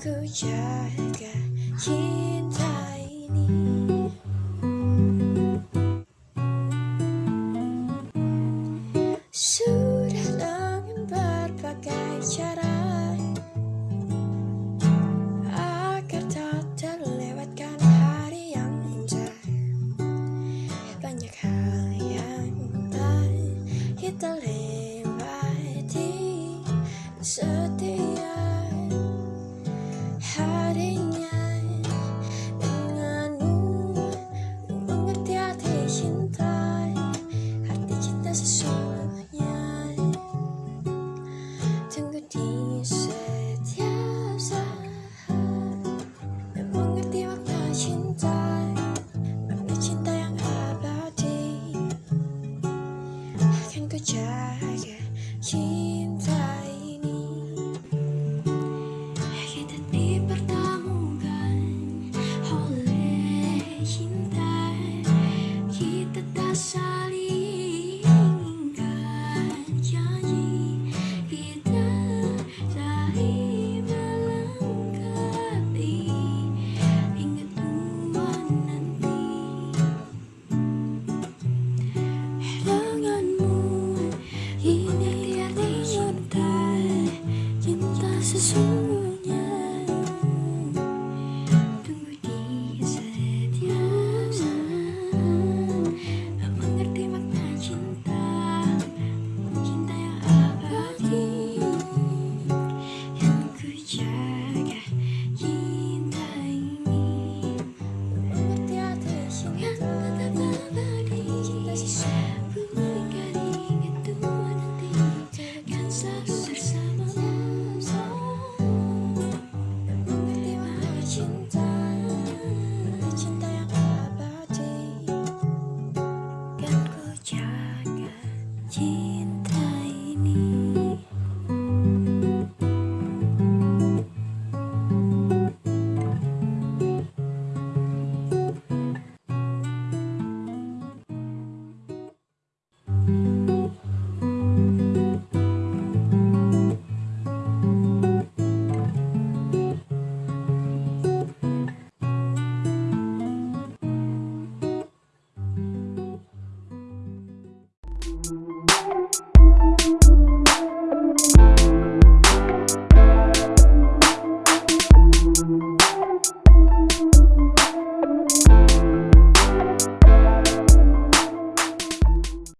ku jaga certain